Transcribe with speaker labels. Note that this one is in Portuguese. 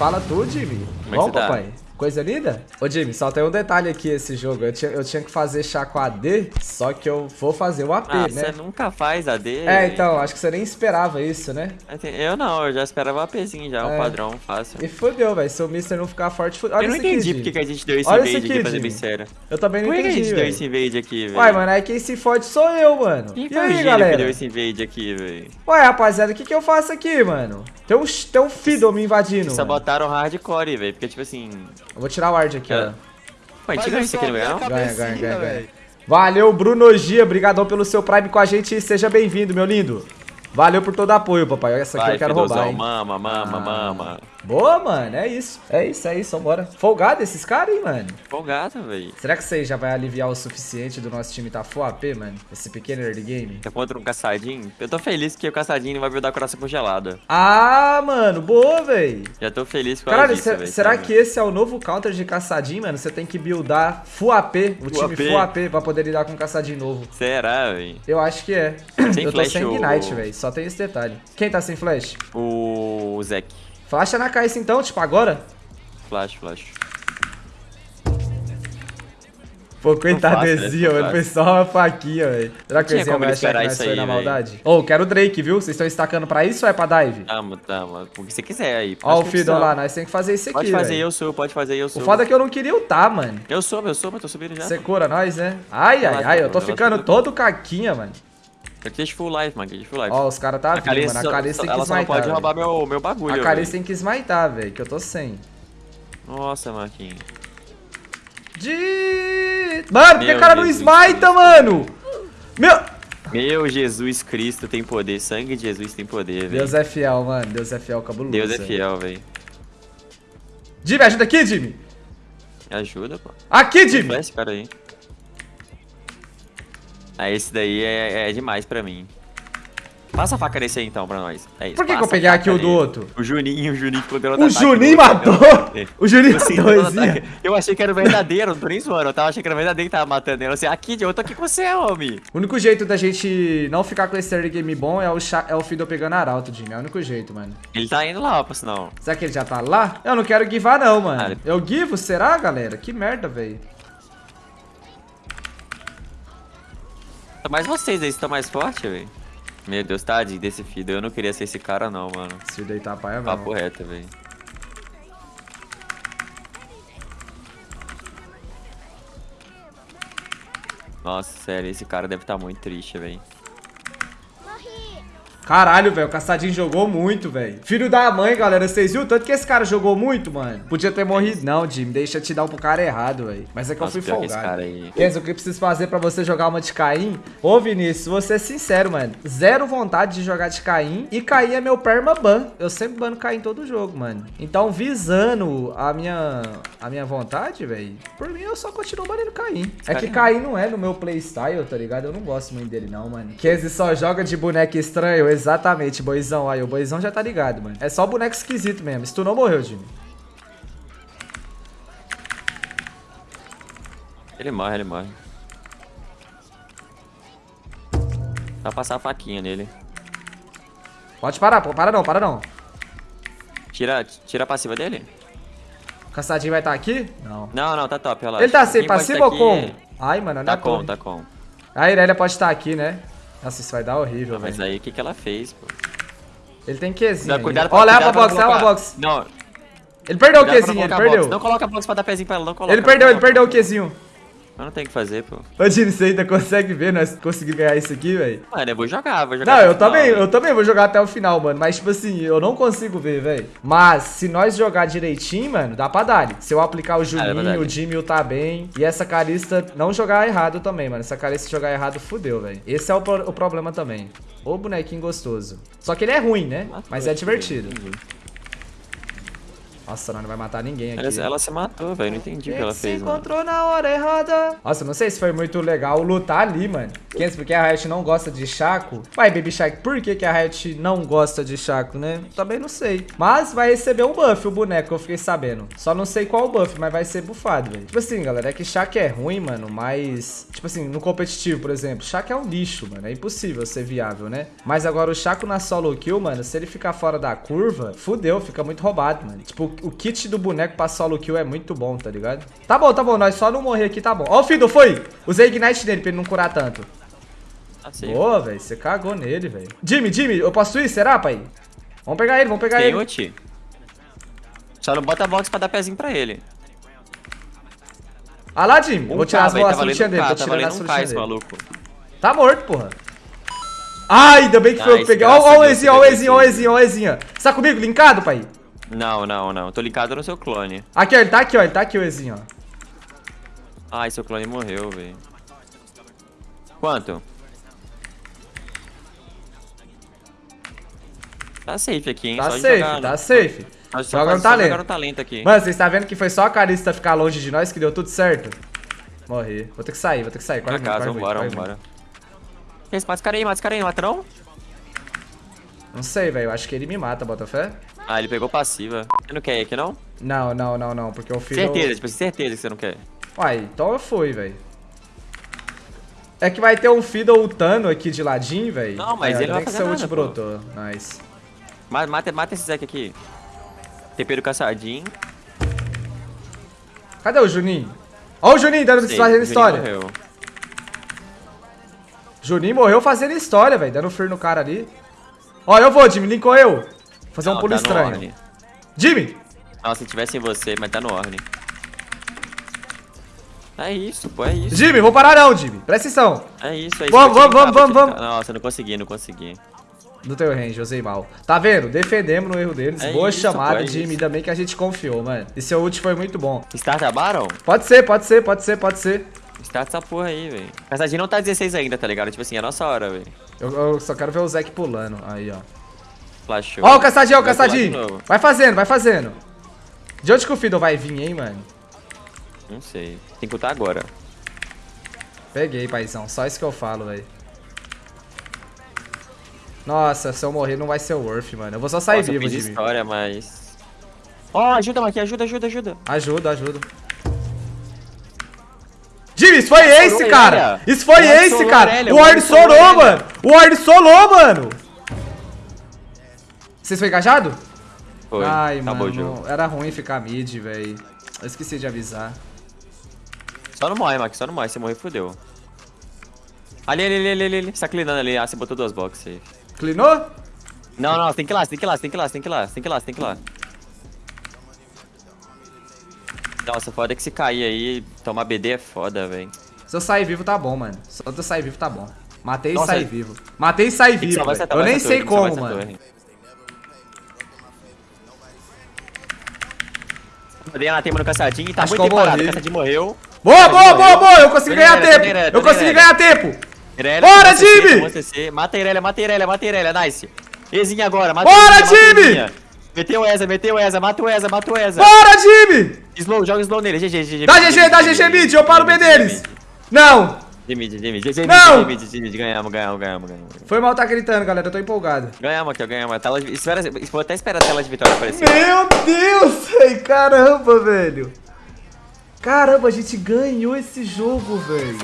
Speaker 1: Fala tu, Jimmy.
Speaker 2: Como é
Speaker 1: Bom,
Speaker 2: você tá?
Speaker 1: Coisa linda? Ô, Jimmy, só tem um detalhe aqui esse jogo. Eu tinha, eu tinha que fazer chá com AD, só que eu vou fazer o AP,
Speaker 2: Ah,
Speaker 1: né?
Speaker 2: você nunca faz AD.
Speaker 1: É, então, acho que você nem esperava isso, né?
Speaker 2: Eu não, eu já esperava APzinho já,
Speaker 1: É.
Speaker 2: o padrão, fácil.
Speaker 1: E fudeu, velho. Se o Mister não ficar forte. Olha
Speaker 2: Eu não entendi porque que a gente deu esse
Speaker 1: Olha
Speaker 2: invade
Speaker 1: aqui,
Speaker 2: aqui, pra ser
Speaker 1: Jimmy.
Speaker 2: bem sério.
Speaker 1: Eu também não
Speaker 2: Por que que a
Speaker 1: entendi,
Speaker 2: gente deu
Speaker 1: velho.
Speaker 2: esse invade aqui, velho?
Speaker 1: Uai, mano, aí quem se fode sou eu, mano.
Speaker 2: Quem
Speaker 1: e
Speaker 2: foi o
Speaker 1: aí, galera?
Speaker 2: que deu esse invade aqui, velho?
Speaker 1: Ué, rapaziada, o que que eu faço aqui, mano? Tem um, tem um Fiddle me invadindo.
Speaker 2: Sabotaram o hardcore, velho, porque tipo assim...
Speaker 1: Eu vou tirar o ward aqui,
Speaker 2: É.
Speaker 1: ó.
Speaker 2: Pô, a gente ganhou isso aqui no
Speaker 3: a
Speaker 1: Ganha, ganha, ganha, ganha. Valeu, Bruno Gia. Obrigadão pelo seu Prime com a gente e seja bem-vindo, meu lindo. Valeu por todo o apoio, papai. Essa aqui
Speaker 2: Vai,
Speaker 1: eu quero
Speaker 2: Fidozão,
Speaker 1: roubar, hein?
Speaker 2: mama, mama,
Speaker 1: Ah.
Speaker 2: mama.
Speaker 1: Boa, mano. É isso. É isso, é isso. Vambora. Folgado esses caras, hein, mano?
Speaker 2: Folgado, velho.
Speaker 1: Será que isso aí já vai aliviar o suficiente do nosso time tá full AP, mano? Esse pequeno early game?
Speaker 2: Tá contra um caçadinho? Eu tô feliz que o caçadinho não vai buildar coração congelado.
Speaker 1: Ah, mano. Boa, véi.
Speaker 2: Já tô feliz com
Speaker 1: Caralho,
Speaker 2: disso,
Speaker 1: se-
Speaker 2: velho.
Speaker 1: será que esse é o novo counter de caçadinho, mano? Você tem que buildar full AP, o
Speaker 2: Full
Speaker 1: time
Speaker 2: AP.
Speaker 1: full AP pra poder lidar com caçadinho novo.
Speaker 2: Será, velho?
Speaker 1: Eu acho que é.
Speaker 2: Sem
Speaker 1: eu tô
Speaker 2: flash
Speaker 1: sem
Speaker 2: ou-
Speaker 1: Ignite, velho. Só tem esse detalhe. Quem tá sem flash?
Speaker 2: O Zek.
Speaker 1: Flasha na caixa então, tipo, agora?
Speaker 2: Flash, flash.
Speaker 1: Pô, coitado do? Ezio, ele foi só uma faquinha, velho. Será que o Ezio vai achar que nós foi na maldade? Ô, quero o Drake, viu? Vocês estão estacando pra isso ou é pra dive?
Speaker 2: Tamo, tamo. O que você quiser aí.
Speaker 1: Ó o Fiddle lá, nós temos que fazer isso aqui,
Speaker 2: Pode fazer
Speaker 1: velho.
Speaker 2: eu sou, pode fazer eu sou.
Speaker 1: O foda é que eu não queria ultar, mano.
Speaker 2: Eu sou, eu sou, mas tô subindo já.
Speaker 1: Você cura nós, né? Ai, ai, ai, eu tô ficando todo caquinha, mano.
Speaker 2: Eu te deixo full life, mano. Eu te deixo full life.
Speaker 1: Ó, os caras tá vindo, mano. A Calice tem que
Speaker 2: ela
Speaker 1: smitar,
Speaker 2: pode
Speaker 1: velho.
Speaker 2: roubar meu, meu bagulho,
Speaker 1: A Calice tem que smitar, velho, que eu tô sem.
Speaker 2: Nossa, Marquinhos.
Speaker 1: De... Mano, por que o cara não smita, mano? Meu...
Speaker 2: Meu Jesus Cristo tem poder. Sangue de Jesus tem poder, velho.
Speaker 1: Deus é fiel, mano. Deus é fiel, cabuloso.
Speaker 2: Deus é fiel, velho.
Speaker 1: Jimmy, ajuda aqui, Jimmy.
Speaker 2: Me ajuda, pô.
Speaker 1: Aqui, Jimmy.
Speaker 2: Esse cara aí. Ah, esse daí é, é demais pra mim. Passa a faca nesse aí então pra nós. É isso.
Speaker 1: Por que que eu peguei aqui o do outro?
Speaker 2: O Juninho, o Juninho ficou dando
Speaker 1: O
Speaker 2: ataque
Speaker 1: Juninho matou! O Juninho
Speaker 2: Assim,
Speaker 1: matou esse.
Speaker 2: Eu achei que era o verdadeiro, não tô nem zoando. Eu tava achando que era o verdadeiro que tava matando ele. Eu assim, aqui, eu tô aqui com você, homem.
Speaker 1: O único jeito da gente não ficar com esse early game bom é o, é o Fiddle pegando arauto, Jimmy. É o único jeito, mano.
Speaker 2: Ele tá indo lá, por sinal.
Speaker 1: Será que ele já tá lá? Eu não quero givar não, mano.
Speaker 2: Ah, ele-
Speaker 1: Eu givo? Será, galera? Que merda, velho.
Speaker 2: Mas vocês aí estão mais fortes, velho. Meu Deus, tadinho desse filho. Eu não queria ser esse cara, não, mano.
Speaker 1: Se deitar paia, é
Speaker 2: Papo reto, velho. Nossa, sério, esse cara deve estar muito triste, velho.
Speaker 1: Caralho, velho, o Caçadinho jogou muito, velho. Filho da mãe, galera, vocês viram o tanto que esse cara jogou muito, mano? Podia ter morrido. Não, Jimmy, deixa eu te dar um pro cara errado, velho. Mas é que
Speaker 2: Nossa,
Speaker 1: eu fui folgado.
Speaker 2: cara aí.
Speaker 1: Kenzo, o que eu preciso fazer pra você jogar uma de Caim? Ô, Vinícius, vou ser sincero, mano. Zero vontade de jogar de Caim. E Caim é meu permaban. Eu sempre bano Caim todo jogo, mano. Então, visando a minha, a minha vontade, velho, por mim eu só continuo banando Caim. É que Caim não é no meu playstyle, tá ligado? Eu não gosto muito dele, não, mano. Kenzo só joga de boneco estranho. Exatamente, boizão. Aí, o boizão já tá ligado, mano. É só boneco esquisito mesmo. Se tu não morreu, Jimmy.
Speaker 2: Ele morre, ele morre. Vai passar a faquinha nele.
Speaker 1: Pode parar, pô. Para não, para não.
Speaker 2: Tira, tira a passiva dele?
Speaker 1: O caçadinho vai estar aqui? Não.
Speaker 2: Não, não, tá top, relaxa.
Speaker 1: Ele tá sem
Speaker 2: Quem
Speaker 1: passiva
Speaker 2: tá
Speaker 1: ou com?
Speaker 2: aqui-
Speaker 1: Ai, mano,
Speaker 2: Tá
Speaker 1: na
Speaker 2: com,
Speaker 1: torre.
Speaker 2: tá com.
Speaker 1: A Irelia pode estar aqui, né? Nossa, isso vai dar horrível,
Speaker 2: Ah, mas
Speaker 1: velho.
Speaker 2: aí o que, que ela fez, pô?
Speaker 1: Ele tem Qzinho.
Speaker 2: Não, cuidado pra
Speaker 1: pra
Speaker 2: cuidado
Speaker 1: box, leva pra
Speaker 2: colocar-
Speaker 1: box.
Speaker 2: Não,
Speaker 1: Ele perdeu o
Speaker 2: cuidado não
Speaker 1: Qzinho, ele perdeu.
Speaker 2: box. Não coloca box pra dar pezinho pra ela, não coloca.
Speaker 1: Ele perdeu, ele perdeu o Qzinho.
Speaker 2: Eu não tenho o que fazer, pô.
Speaker 1: Ô, Dini, você ainda consegue ver nós conseguir ganhar isso aqui, velho?
Speaker 2: Mano, eu vou jogar, vou jogar.
Speaker 1: Não, eu
Speaker 2: o final,
Speaker 1: também,
Speaker 2: velho.
Speaker 1: eu também vou jogar até o final, mano. Mas, tipo assim, eu não consigo ver, velho. Mas, se nós jogar direitinho, mano, dá pra dar. Se eu aplicar o Juninho,
Speaker 2: verdade.
Speaker 1: o Jimmy tá bem. E essa carista não jogar errado também, mano. Essa carista jogar errado, fudeu, velho. Esse é o, pro- o problema também. O bonequinho gostoso. Só que ele é ruim, né? Mas é divertido.
Speaker 2: entendi.
Speaker 1: Nossa, não, não vai matar ninguém aqui.
Speaker 2: Ela, ela se matou, velho. Não entendi o que ela
Speaker 1: se
Speaker 2: fez, mano.
Speaker 1: encontrou na hora errada. Nossa, não sei se foi muito legal lutar ali, mano. Kenzo, porque a Riot não gosta de Chaco. Vai, Baby Shark, por que, que a Riot não gosta de Chaco, né? Também não sei. Mas vai receber um buff o boneco, eu fiquei sabendo. Só não sei qual buff, mas vai ser buffado, velho. Tipo assim, galera, é que Chaco é ruim, mano, mas... Tipo assim, no competitivo, por exemplo, Chaco é um lixo, mano. É impossível ser viável, né? Mas agora o Chaco na solo kill, mano, se ele ficar fora da curva, fudeu, fica muito roubado, mano. Tipo, o kit do boneco pra solo kill é muito bom, tá ligado? Tá bom, tá bom, nós só não morrer aqui, tá bom. Ó o Fiddle, foi! Usei Ignite nele pra ele não curar tanto.
Speaker 2: Safe.
Speaker 1: Boa, velho, você cagou nele, velho. Jimmy, Jimmy, eu posso ir, será, pai? Vamos pegar ele, vamos pegar
Speaker 2: Tem
Speaker 1: ele.
Speaker 2: ult. Só não bota box pra dar pezinho pra ele.
Speaker 1: Ah lá, Jimmy,
Speaker 2: Um
Speaker 1: vou tirar as boas
Speaker 2: tá
Speaker 1: dele,
Speaker 2: tá
Speaker 1: tirando as
Speaker 2: um
Speaker 1: dele.
Speaker 2: maluco.
Speaker 1: Tá morto, porra. Ai, ainda bem que foi eu que peguei. Ó, o Ezinho, ó o Ezinho, ó o. Ezinho, ó o. Você tá comigo, linkado, pai?
Speaker 2: Não, não, não. Tô linkado no seu clone.
Speaker 1: Aqui, ó, ele tá aqui, ó, ele tá aqui, o Ezinho, ó.
Speaker 2: Ai, seu clone morreu, velho. Quanto? Tá safe aqui, hein?
Speaker 1: Tá
Speaker 2: Só
Speaker 1: safe,
Speaker 2: jogar,
Speaker 1: tá safe.
Speaker 2: Nós
Speaker 1: Joga
Speaker 2: jogar
Speaker 1: talento.
Speaker 2: talento aqui.
Speaker 1: Mano, vocês tá vendo que foi só a Carista ficar longe de nós que deu tudo certo? Morri. Vou ter que sair, vou ter que sair. Corre
Speaker 2: casa,
Speaker 1: corre
Speaker 2: vambora,
Speaker 1: corre
Speaker 2: vambora. Mata esse cara aí, mata esse cara aí, matrão?
Speaker 1: Não sei, velho. Acho que ele me mata, Botafé.
Speaker 2: Ah, ele pegou passiva. Você não quer ir aqui, não?
Speaker 1: Não, não, não, não. Porque o filho.
Speaker 2: Certeza, tipo, certeza que você não quer.
Speaker 1: Uai, então eu fui, velho. É que vai ter um Fiddle ultando aqui de ladinho, velho.
Speaker 2: Não, mas
Speaker 1: é,
Speaker 2: ele não vai
Speaker 1: que
Speaker 2: fazer
Speaker 1: ult
Speaker 2: nada, pô.
Speaker 1: brotou. Nice.
Speaker 2: Mata, mata, mata esse Zeke aqui. Tempero caçadinho.
Speaker 1: Cadê o Juninho? Ó o Juninho dando
Speaker 2: Sei,
Speaker 1: fazendo
Speaker 2: Juninho
Speaker 1: história.
Speaker 2: morreu.
Speaker 1: Juninho morreu fazendo história, velho. Dando fear no cara ali. Ó, eu vou, Jimmy. Linkou eu. Vou fazer um
Speaker 2: Não,
Speaker 1: pulo
Speaker 2: tá no
Speaker 1: estranho. Jimmy!
Speaker 2: Não, se tivesse em você, mas tá no Orne. É isso, pô, é isso.
Speaker 1: Jimmy, vou parar não, Jimmy. Presta atenção.
Speaker 2: É isso, é isso.
Speaker 1: Vamos, vamos, vamos,
Speaker 2: te
Speaker 1: vamos,
Speaker 2: linkar. Nossa, não consegui, não consegui.
Speaker 1: Do teu range, usei mal. Tá vendo? Defendemos no erro deles.
Speaker 2: É
Speaker 1: Boa
Speaker 2: isso,
Speaker 1: chamada,
Speaker 2: pô, é
Speaker 1: Jimmy.
Speaker 2: isso.
Speaker 1: Ainda bem que a gente confiou, mano. E seu ult foi muito bom.
Speaker 2: Start a Baron?
Speaker 1: Pode ser, pode ser, pode ser, pode ser.
Speaker 2: Start essa porra aí, velho. Caçadinho não tá 16 ainda, tá ligado? Tipo assim, é a nossa hora, velho.
Speaker 1: Eu, eu só quero ver o Zeke pulando. Aí, ó.
Speaker 2: Flashou.
Speaker 1: Ó o caçadinho, ó o
Speaker 2: de
Speaker 1: caçadinho. Vai fazendo, vai fazendo. De onde que o Fiddle vai vir, hein, mano?
Speaker 2: Não sei. Tem que lutar agora.
Speaker 1: Peguei, paizão. Só isso que eu falo, velho. Nossa, se eu morrer não vai ser worth, mano. Eu vou só sair
Speaker 2: Nossa,
Speaker 1: vivo, Jimmy.
Speaker 2: história, mas... Ó, ajuda, Maqui, ajuda, ajuda, ajuda.
Speaker 1: Ajuda, ajuda. Jimmy, isso foi ace,
Speaker 2: Sorou
Speaker 1: cara! Isso foi ace,
Speaker 2: solou
Speaker 1: cara! O Ward
Speaker 2: solou
Speaker 1: mano! O Ward solou, mano! Vocês foi engajado?
Speaker 2: Foi,
Speaker 1: Ai,
Speaker 2: acabou
Speaker 1: mano, era ruim ficar mid, velho. Eu esqueci de avisar.
Speaker 2: Só não morre, Max, só não morre. Se morrer, fodeu. Ali, ali, ali, ali, ali. Você tá clinando ali. Ah, você botou duas boxes aí.
Speaker 1: Clinou?
Speaker 2: Não, não, tem que ir lá, tem que ir lá, tem que ir lá, tem que ir lá, tem que ir lá, você tem que ir lá. Nossa, foda que se cair aí, tomar BD é foda, velho.
Speaker 1: Se eu sair vivo, tá bom, mano. Só eu sair vivo, tá bom. Matei e saí vivo. Matei e saí vivo, Eu nem sei como, mano.
Speaker 2: Dei na tema no caçadinho e tá
Speaker 1: Acho
Speaker 2: muito parado. O caçadinho morreu.
Speaker 1: Boa, boa, boa,
Speaker 2: morreu.
Speaker 1: boa! Eu consegui ganhar tempo! Eu consegui ganhar tempo! Bora, time!
Speaker 2: Mata a Irelia, mata a Irelia, mata a Irelia, nice. Ezinha agora, mata
Speaker 1: Bora,
Speaker 2: a a
Speaker 1: time!
Speaker 2: Meteu essa, meteu essa, mata o Eza, mata o Eza.
Speaker 1: Bora, Jimmy!
Speaker 2: Slow, joga slow nele, GG, GG.
Speaker 1: Dá GG, dá GG mid, eu paro o B deles! Não!
Speaker 2: De mid, de mid, GG
Speaker 1: Não!
Speaker 2: mid, de mid, ganhamos, ganhamos, ganhamos, ganhamos.
Speaker 1: Foi mal tá gritando, galera. Eu tô empolgado.
Speaker 2: Ganhamos aqui, ganhamos. A Tela de... espera, vou até esperar a tela de vitória aparecer.
Speaker 1: Meu Deus, velho. Caramba, velho. Caramba, a gente ganhou esse jogo, velho.